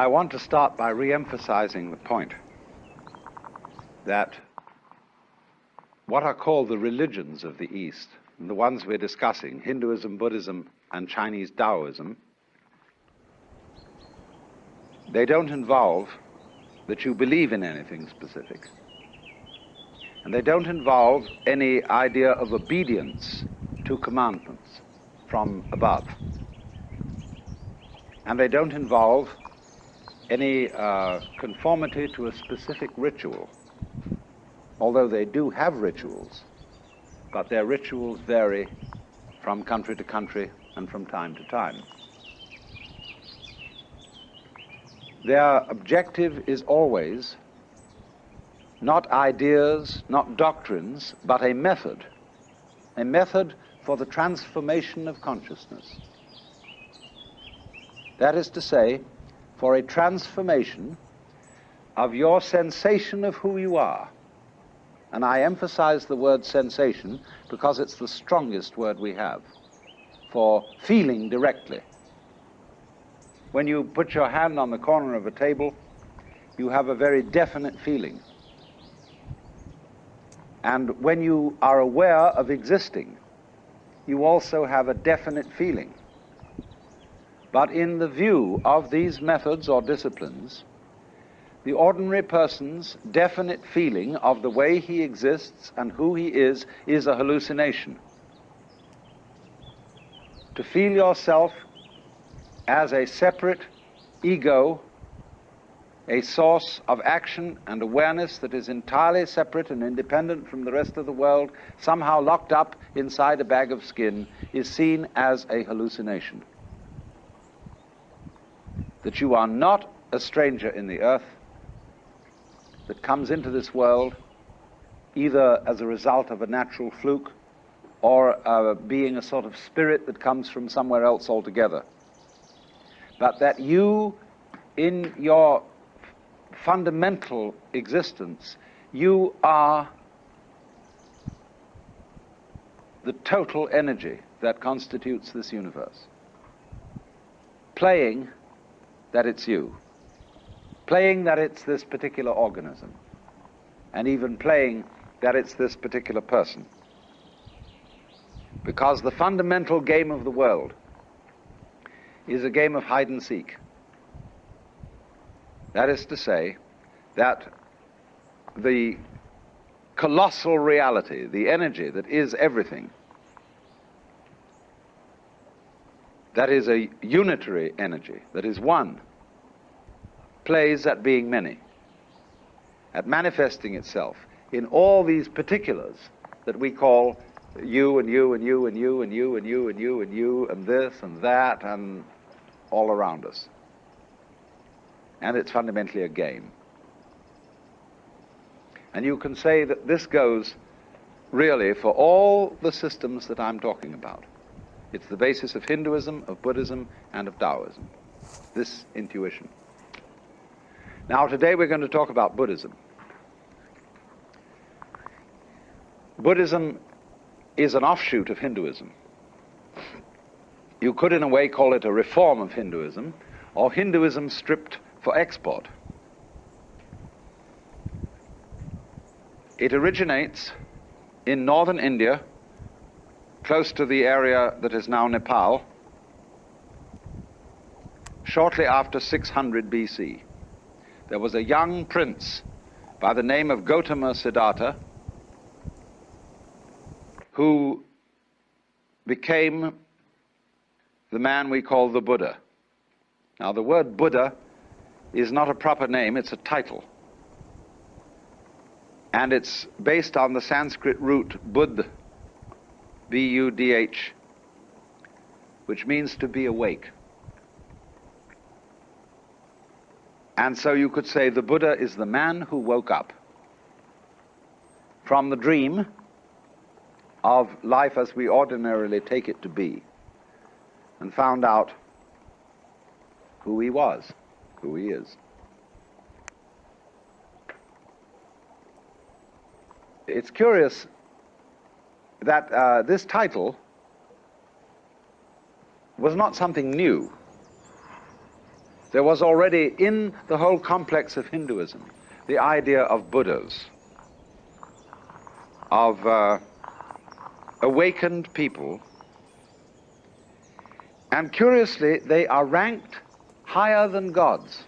I want to start by re-emphasizing the point that what are called the religions of the East, the ones we're discussing, Hinduism, Buddhism, and Chinese Taoism, they don't involve that you believe in anything specific. And they don't involve any idea of obedience to commandments from above. And they don't involve any uh, conformity to a specific ritual, although they do have rituals, but their rituals vary from country to country and from time to time. Their objective is always not ideas, not doctrines, but a method, a method for the transformation of consciousness. That is to say, for a transformation of your sensation of who you are. And I emphasize the word sensation because it's the strongest word we have for feeling directly. When you put your hand on the corner of a table, you have a very definite feeling. And when you are aware of existing, you also have a definite feeling. But in the view of these methods or disciplines, the ordinary person's definite feeling of the way he exists and who he is is a hallucination. To feel yourself as a separate ego, a source of action and awareness that is entirely separate and independent from the rest of the world, somehow locked up inside a bag of skin, is seen as a hallucination. That you are not a stranger in the earth, that comes into this world either as a result of a natural fluke or uh, being a sort of spirit that comes from somewhere else altogether but that you, in your fundamental existence, you are the total energy that constitutes this universe. Playing that it's you. Playing that it's this particular organism. And even playing that it's this particular person. Because the fundamental game of the world is a game of hide and seek. That is to say, that the colossal reality, the energy that is everything, that is a unitary energy, that is one, plays at being many, at manifesting itself in all these particulars that we call you and you and you and you and you and you and you and you and this and that and all around us. And it's fundamentally a game. And you can say that this goes really for all the systems that I'm talking about. It's the basis of Hinduism, of Buddhism, and of Taoism, this intuition. Now, today we're going to talk about Buddhism. Buddhism is an offshoot of Hinduism. You could, in a way, call it a reform of Hinduism, or Hinduism stripped for export. It originates in northern India, close to the area that is now Nepal, shortly after 600 BC. There was a young prince by the name of Gautama Siddhartha who became the man we call the Buddha. Now, the word Buddha is not a proper name, it's a title. And it's based on the Sanskrit root Buddh, B U D H, which means to be awake. And so you could say the Buddha is the man who woke up from the dream of life as we ordinarily take it to be and found out who he was, who he is. It's curious that uh, this title was not something new. there was already in the whole complex of Hinduism the idea of Buddhas, of uh, awakened people. And curiously, they are ranked higher than gods.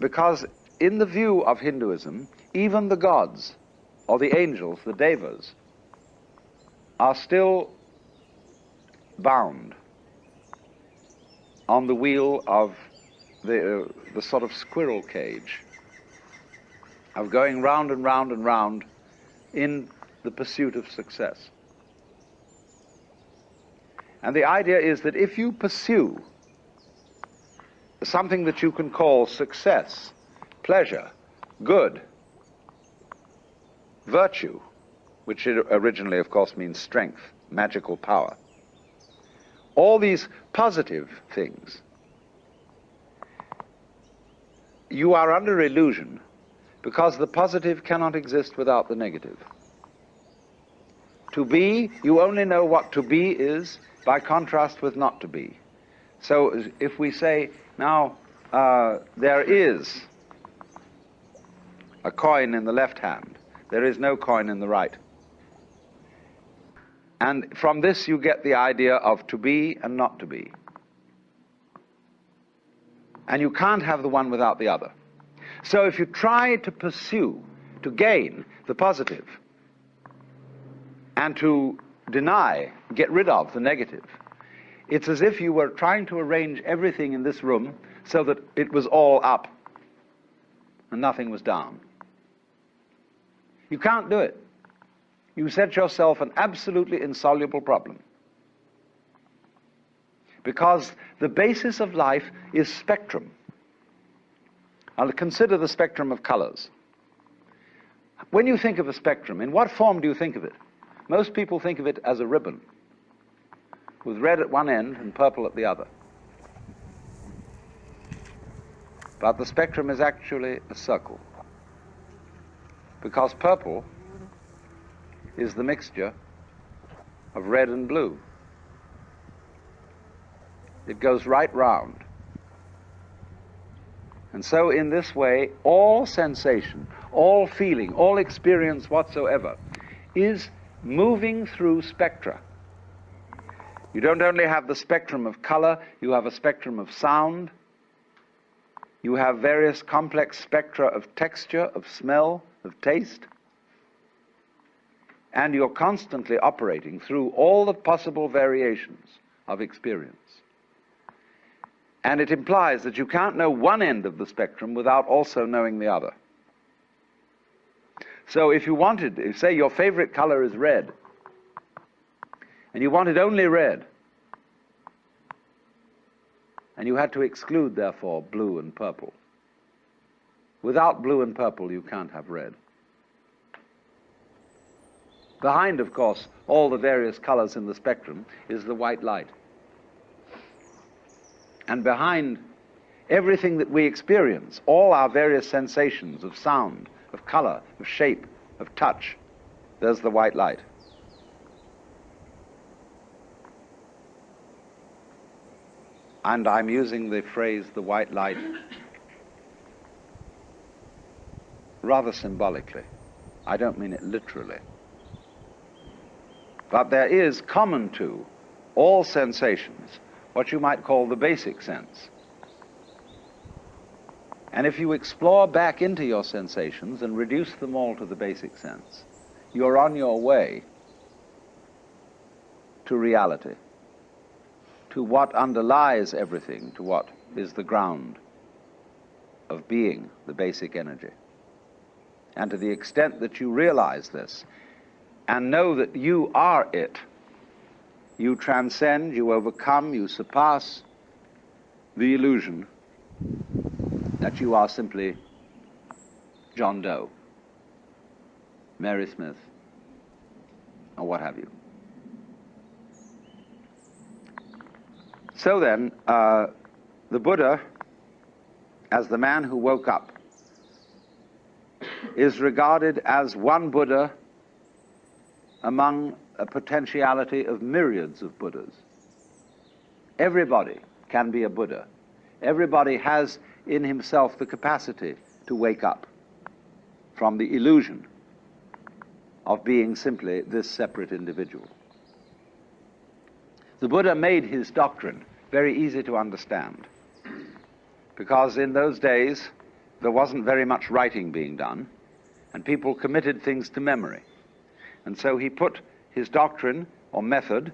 Because in the view of Hinduism, even the gods, or the angels, the devas, are still bound on the wheel of the, uh, the sort of squirrel cage of going round and round and round in the pursuit of success. And the idea is that if you pursue something that you can call success, pleasure, good, virtue, which originally, of course, means strength, magical power, all these positive things, you are under illusion because the positive cannot exist without the negative. To be, you only know what to be is by contrast with not to be. So if we say, now, uh, there is a coin in the left hand, there is no coin in the right. And from this you get the idea of to be and not to be. And you can't have the one without the other. So if you try to pursue, to gain the positive, and to deny, get rid of the negative, it's as if you were trying to arrange everything in this room so that it was all up and nothing was down. You can't do it. You set yourself an absolutely insoluble problem. Because the basis of life is spectrum. I'll consider the spectrum of colors. When you think of a spectrum, in what form do you think of it? Most people think of it as a ribbon with red at one end and purple at the other. But the spectrum is actually a circle. Because purple is the mixture of red and blue. It goes right round. And so, in this way, all sensation, all feeling, all experience whatsoever is moving through spectra. You don't only have the spectrum of color, you have a spectrum of sound, you have various complex spectra of texture, of smell, of taste, and you're constantly operating through all the possible variations of experience. And it implies that you can't know one end of the spectrum without also knowing the other. So if you wanted, say your favorite color is red, and you wanted only red, and you had to exclude, therefore, blue and purple. Without blue and purple, you can't have red. Behind, of course, all the various colors in the spectrum is the white light. And behind everything that we experience, all our various sensations of sound, of color, of shape, of touch, there's the white light. And I'm using the phrase the white light rather symbolically. I don't mean it literally. But there is common to all sensations what you might call the basic sense. And if you explore back into your sensations and reduce them all to the basic sense, you're on your way to reality, to what underlies everything, to what is the ground of being, the basic energy. And to the extent that you realize this and know that you are it, you transcend, you overcome, you surpass the illusion that you are simply John Doe, Mary Smith, or what have you. So then, uh, the Buddha, as the man who woke up, is regarded as one Buddha among a potentiality of myriads of Buddhas. Everybody can be a Buddha. Everybody has in himself the capacity to wake up from the illusion of being simply this separate individual. The Buddha made his doctrine very easy to understand because in those days there wasn't very much writing being done and people committed things to memory. And so he put his doctrine or method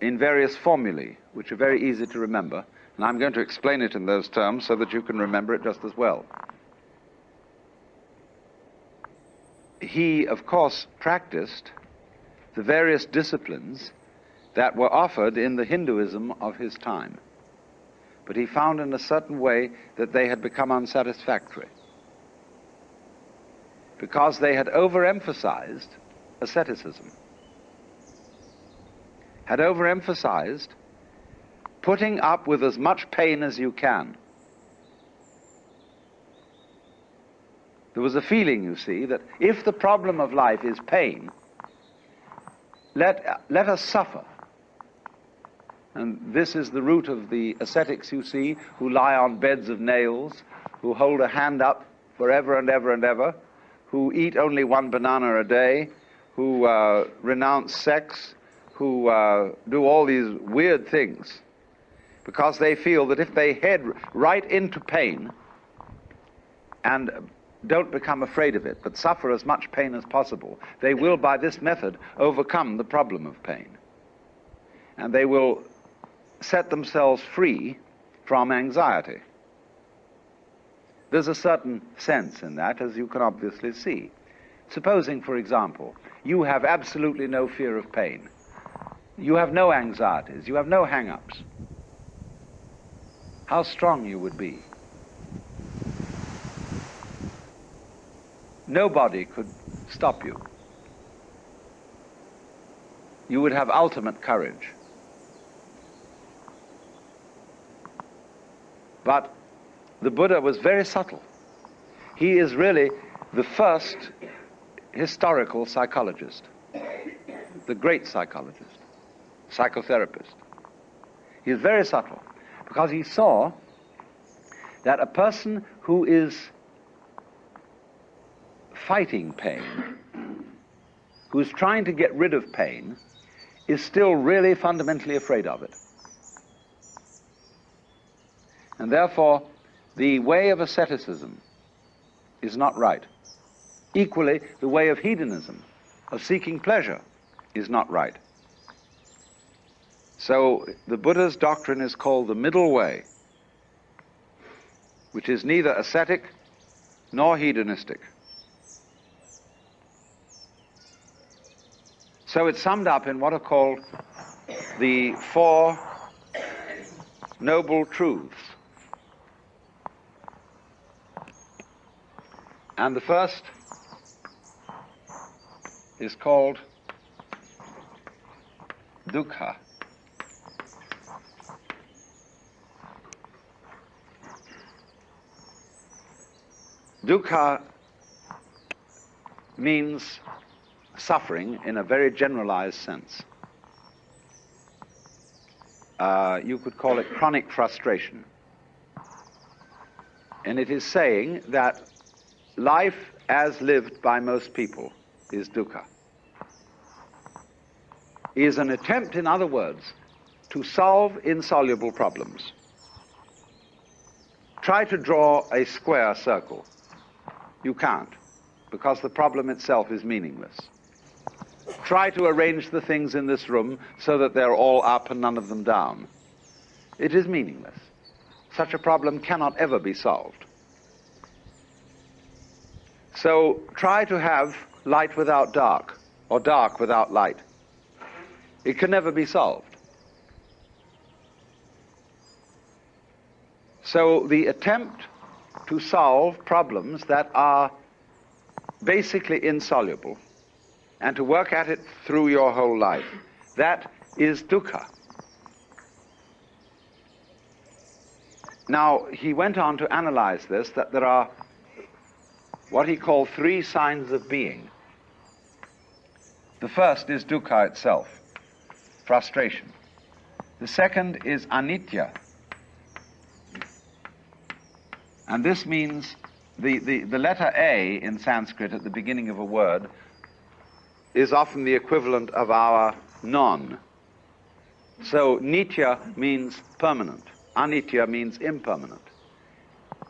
in various formulae, which are very easy to remember. And I'm going to explain it in those terms so that you can remember it just as well. he, of course, practiced the various disciplines that were offered in the Hinduism of his time. But he found in a certain way that they had become unsatisfactory because they had overemphasized asceticism, had overemphasized putting up with as much pain as you can There was a feeling, you see, that if the problem of life is pain, let, let us suffer. And this is the root of the ascetics you see, who lie on beds of nails, who hold a hand up forever and ever and ever, who eat only one banana a day, who uh, renounce sex, who uh, do all these weird things, because they feel that if they head right into pain and don't become afraid of it, but suffer as much pain as possible. They will, by this method, overcome the problem of pain. And they will set themselves free from anxiety. There's a certain sense in that, as you can obviously see. Supposing, for example, you have absolutely no fear of pain. You have no anxieties. You have no hang-ups. How strong you would be. Nobody could stop you. You would have ultimate courage. But the Buddha was very subtle. He is really the first historical psychologist, the great psychologist, psychotherapist. He is very subtle because he saw that a person who is fighting pain, who's trying to get rid of pain, is still really fundamentally afraid of it. And therefore, the way of asceticism is not right. Equally, the way of hedonism, of seeking pleasure, is not right. So the Buddha's doctrine is called the middle way, which is neither ascetic nor hedonistic. So it's summed up in what are called the Four Noble Truths. And the first is called dukkha. Dukkha means suffering in a very generalized sense. Uh, you could call it chronic frustration. And it is saying that life as lived by most people is dukkha. Is an attempt, in other words, to solve insoluble problems. Try to draw a square circle. You can't, because the problem itself is meaningless try to arrange the things in this room so that they're all up and none of them down. It is meaningless. Such a problem cannot ever be solved. So try to have light without dark, or dark without light. It can never be solved. So the attempt to solve problems that are basically insoluble and to work at it through your whole life. That is dukkha. Now, he went on to analyze this, that there are what he called three signs of being. The first is dukkha itself, frustration. The second is anitya. And this means the, the, the letter A in Sanskrit at the beginning of a word is often the equivalent of our non. So nitya means permanent, anitya means impermanent.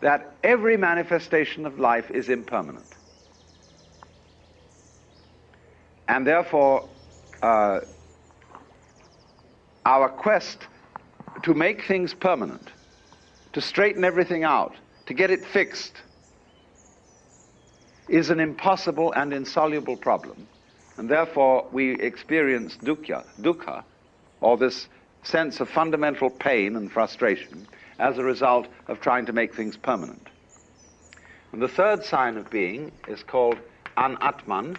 That every manifestation of life is impermanent. And therefore, uh, our quest to make things permanent, to straighten everything out, to get it fixed, is an impossible and insoluble problem. And therefore, we experience dukkha, dukkha, or this sense of fundamental pain and frustration as a result of trying to make things permanent. And the third sign of being is called anatman,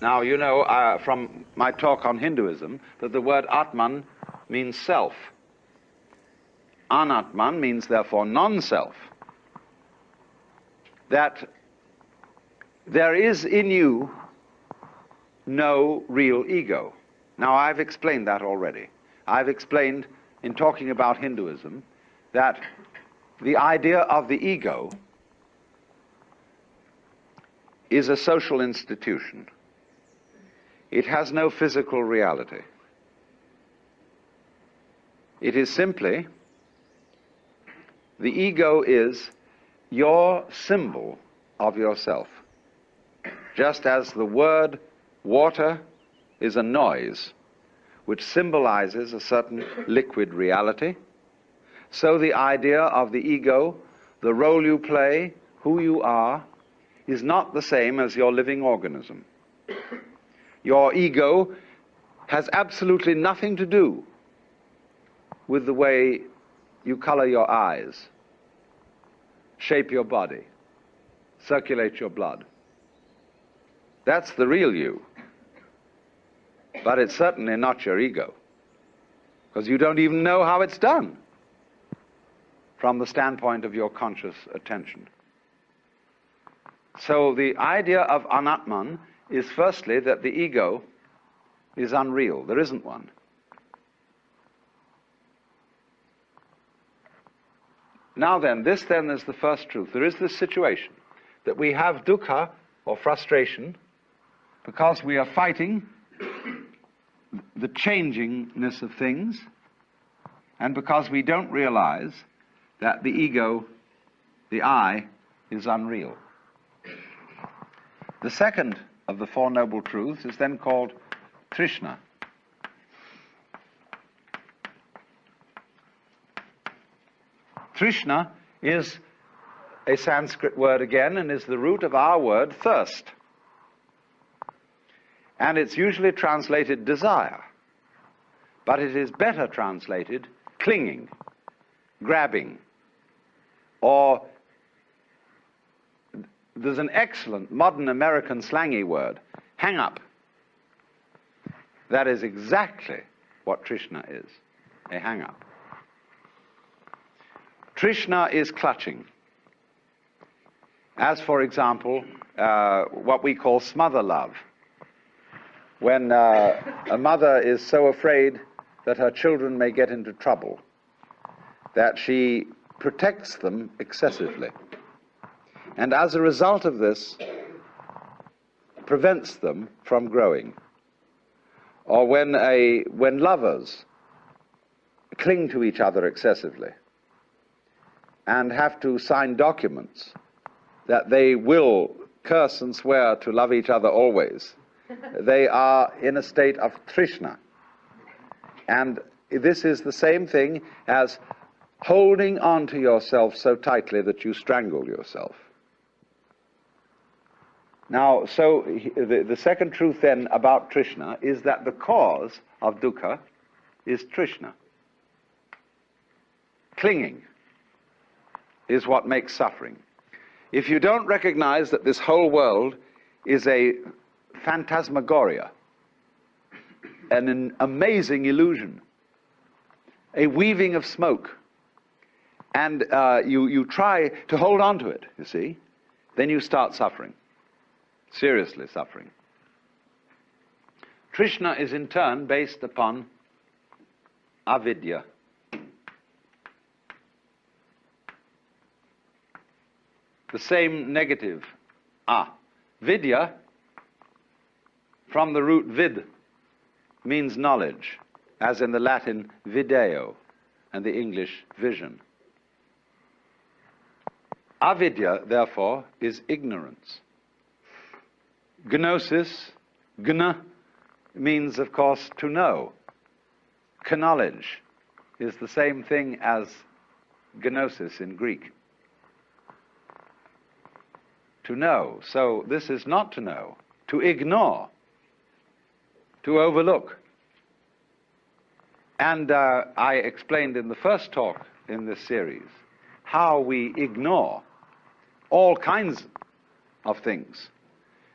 Now, you know uh, from my talk on Hinduism that the word Atman means self. Anatman means, therefore, non self. That there is in you no real ego. Now, I've explained that already. I've explained in talking about Hinduism that the idea of the ego is a social institution. It has no physical reality. It is simply, the ego is your symbol of yourself. Just as the word water is a noise which symbolizes a certain liquid reality, so the idea of the ego, the role you play, who you are, is not the same as your living organism. Your ego has absolutely nothing to do with the way you color your eyes, shape your body, circulate your blood. That's the real you. But it's certainly not your ego, because you don't even know how it's done from the standpoint of your conscious attention. So the idea of anatman is firstly that the ego is unreal. There isn't one. Now then, this then is the first truth. There is this situation that we have dukkha or frustration because we are fighting the changingness of things and because we don't realize that the ego, the I, is unreal. The second of the Four Noble Truths is then called Trishna. Trishna is a Sanskrit word again and is the root of our word thirst. And it's usually translated desire, but it is better translated clinging, grabbing, or there's an excellent modern American slangy word, hang up. That is exactly what Trishna is, a hang up. Trishna is clutching. As, for example, uh, what we call smother love. When uh, a mother is so afraid that her children may get into trouble that she protects them excessively and as a result of this, prevents them from growing. Or when, a, when lovers cling to each other excessively and have to sign documents that they will curse and swear to love each other always, they are in a state of trishna. And this is the same thing as holding on to yourself so tightly that you strangle yourself. Now, so the, the second truth then about Trishna is that the cause of dukkha is Trishna. Clinging is what makes suffering. If you don't recognize that this whole world is a phantasmagoria, an, an amazing illusion, a weaving of smoke, and uh, you, you try to hold on to it, you see, then you start suffering. seriously suffering. Trishna is in turn based upon avidya. The same negative, ah. Vidya, from the root vid, means knowledge, as in the Latin video and the English vision. Avidya, therefore, is ignorance. Gnosis, gna, means, of course, to know. Knowledge is the same thing as gnosis in Greek. To know. So this is not to know, to ignore, to overlook. And uh, I explained in the first talk in this series how we ignore all kinds of things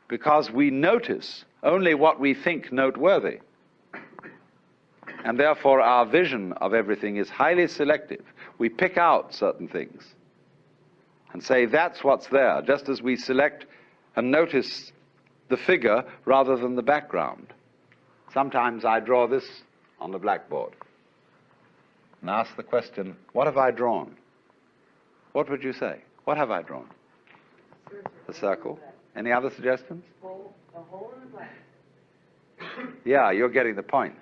because we notice only what we think noteworthy. And therefore, our vision of everything is highly selective. We pick out certain things and say that's what's there, just as we select and notice the figure rather than the background. Sometimes I draw this on the blackboard and ask the question, What have I drawn? What would you say? What have I drawn? The circle. Any other suggestions? yeah, you're getting the point.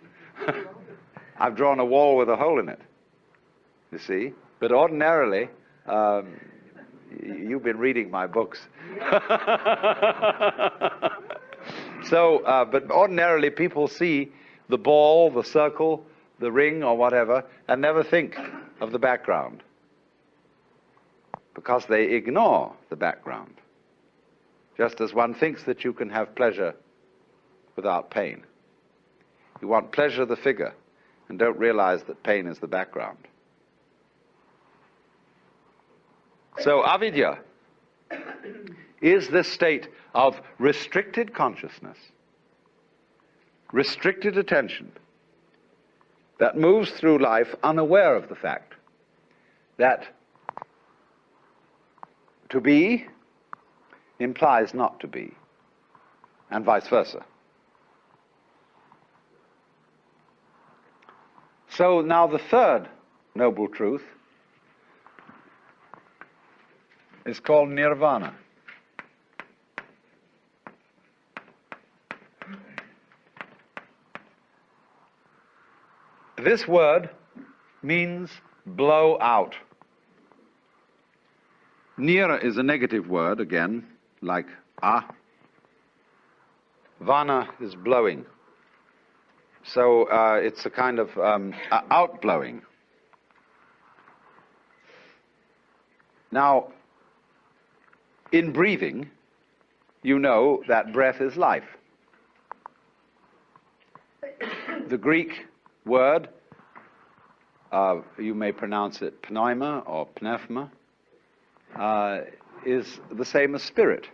I've drawn a wall with a hole in it. You see? But ordinarily, um, you've been reading my books. so, uh, but ordinarily people see the ball, the circle, the ring, or whatever, and never think of the background because they ignore the background. Just as one thinks that you can have pleasure without pain. You want pleasure the figure and don't realize that pain is the background. So, avidya is this state of restricted consciousness, restricted attention, that moves through life unaware of the fact that to be implies not to be, and vice versa. So now the third noble truth is called nirvana. This word means blow out. Nira is a negative word, again, like ah. Vana is blowing. So uh, it's a kind of um, outblowing. Now, in breathing, you know that breath is life. The Greek word, uh, you may pronounce it pneuma or pneuma, uh, is the same as spirit.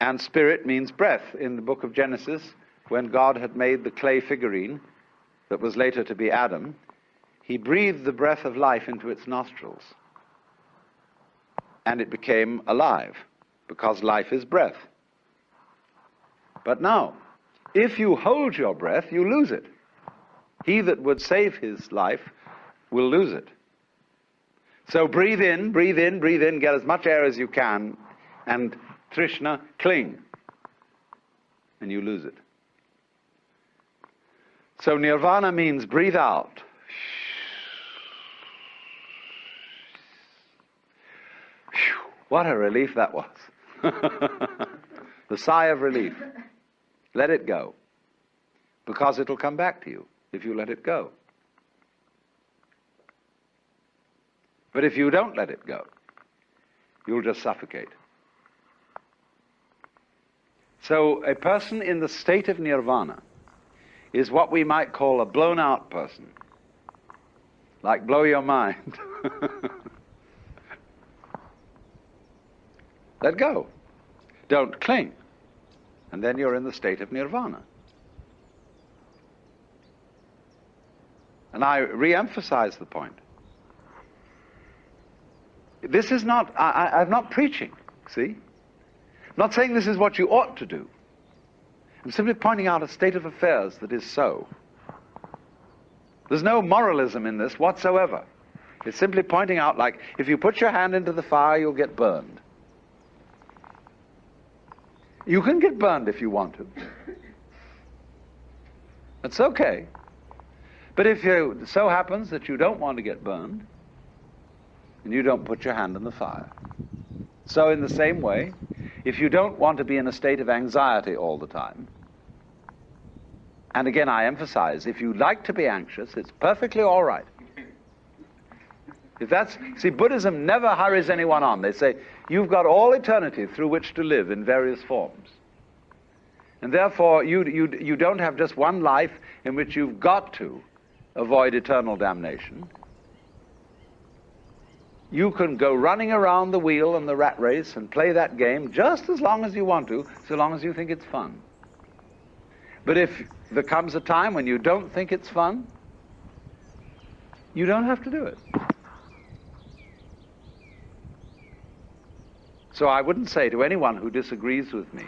And spirit means breath. In the book of Genesis, when God had made the clay figurine that was later to be Adam, he breathed the breath of life into its nostrils. And it became alive, because life is breath. But now, if you hold your breath, you lose it. He that would save his life will lose it. So breathe in, breathe in, breathe in, get as much air as you can, and Trishna, cling. And you lose it. So nirvana means breathe out. What a relief that was. the sigh of relief. Let it go. Because it'll come back to you if you let it go. But if you don't let it go, you'll just suffocate. So a person in the state of nirvana is what we might call a blown out person. Like blow your mind. Let go. Don't cling and then you're in the state of nirvana. And I re emphasize the point. This is not, I, am not preaching, see? I'm not saying this is what you ought to do. I'm simply pointing out a state of affairs that is so. There's no moralism in this whatsoever. It's simply pointing out, like, if you put your hand into the fire, you'll get burned. You can get burned if you want to. That's okay. But if it so happens that you don't want to get burned, and you don't put your hand in the fire. So, in the same way, if you don't want to be in a state of anxiety all the time, and again I emphasize, if you like to be anxious, it's perfectly all right. If that's, see, Buddhism never hurries anyone on. They say, you've got all eternity through which to live in various forms. And therefore, you, you, you don't have just one life in which you've got to avoid eternal damnation. You can go running around the wheel and the rat race and play that game just as long as you want to, so long as you think it's fun. But if there comes a time when you don't think it's fun, you don't have to do it. So I wouldn't say to anyone who disagrees with me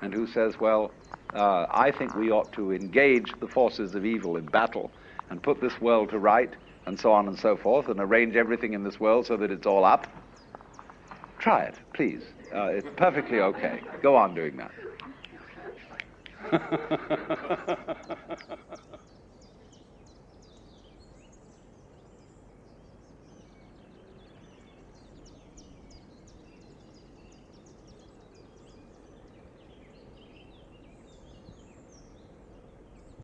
and who says, well, uh, I think we ought to engage the forces of evil in battle and put this world to right and so on and so forth and arrange everything in this world so that it's all up. Try it, please. Uh, it's perfectly okay. Go on doing that.